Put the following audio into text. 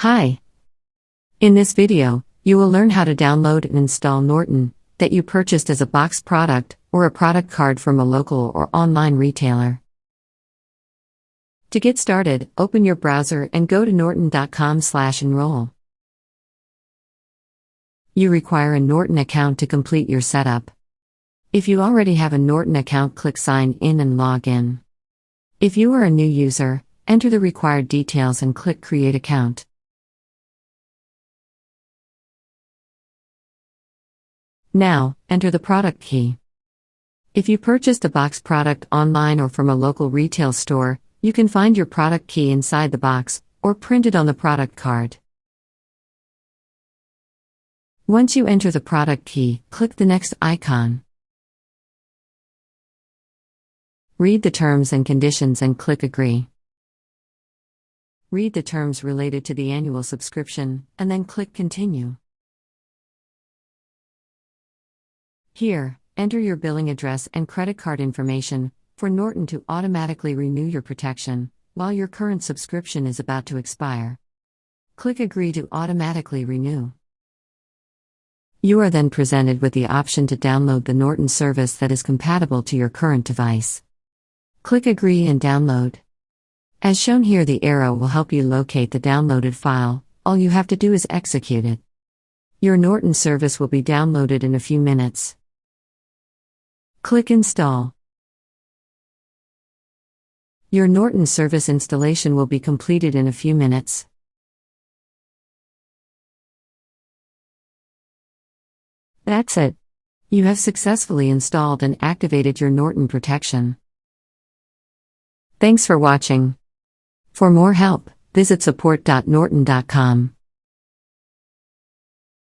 Hi. In this video, you will learn how to download and install Norton that you purchased as a box product or a product card from a local or online retailer. To get started, open your browser and go to norton.com/enroll. You require a Norton account to complete your setup. If you already have a Norton account, click sign in and log in. If you are a new user, enter the required details and click create account. Now, enter the product key. If you purchased a box product online or from a local retail store, you can find your product key inside the box or print it on the product card. Once you enter the product key, click the next icon. Read the terms and conditions and click Agree. Read the terms related to the annual subscription, and then click Continue. Here, enter your billing address and credit card information for Norton to automatically renew your protection while your current subscription is about to expire. Click Agree to automatically renew. You are then presented with the option to download the Norton service that is compatible to your current device. Click Agree and download. As shown here, the arrow will help you locate the downloaded file, all you have to do is execute it. Your Norton service will be downloaded in a few minutes. Click Install. Your Norton service installation will be completed in a few minutes. That's it. You have successfully installed and activated your Norton protection. Thanks for watching. For more help, visit support.norton.com.